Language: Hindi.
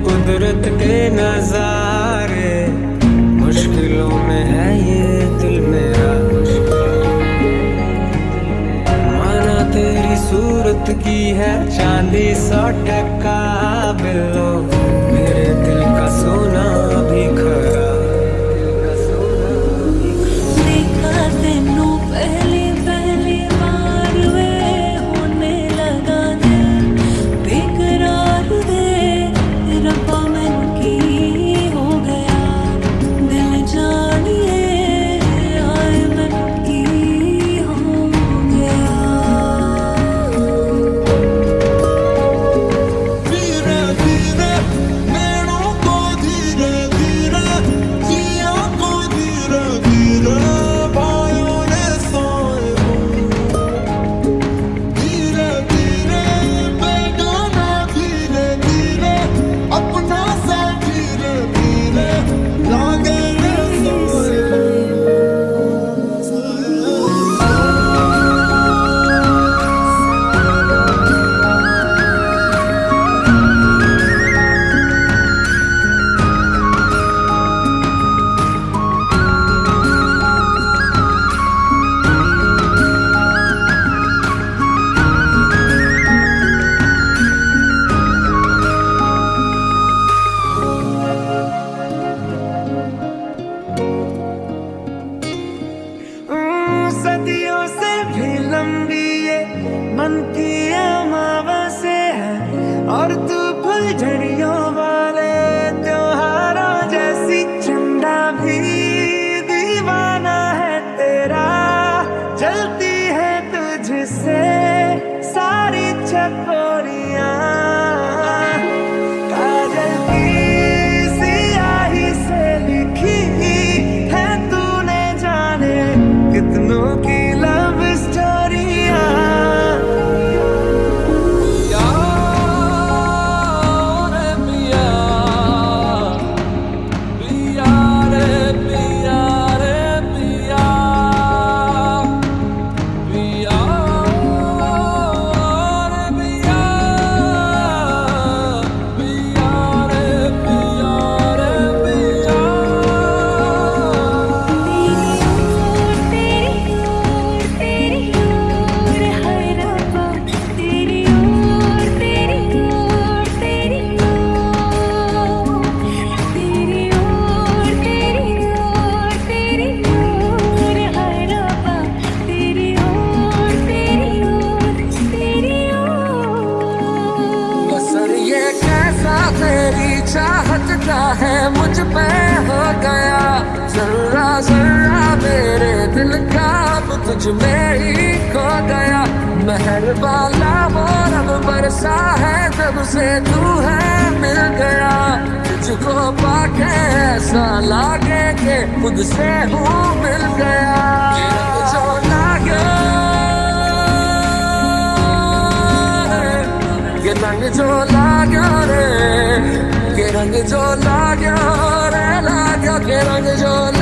कुदरत के नजारे। मुश्किलों में है ये दिल मेरा। माना तेरी सूरत की है चांदी सौ टका बिलो। मेरे दिल का सोना भी मन की मावा से है और तू फुलझड़ी खरा तुझ में ही खो गया। महर वाला वो रब बरसा है, जब से तू है, मिल गया। तुझको पाके ऐसा लागे के खुद से हूँ, मिल गया। जो लागे। जो लाग्यो रे ये रंग जो लाग्या रे रंग जो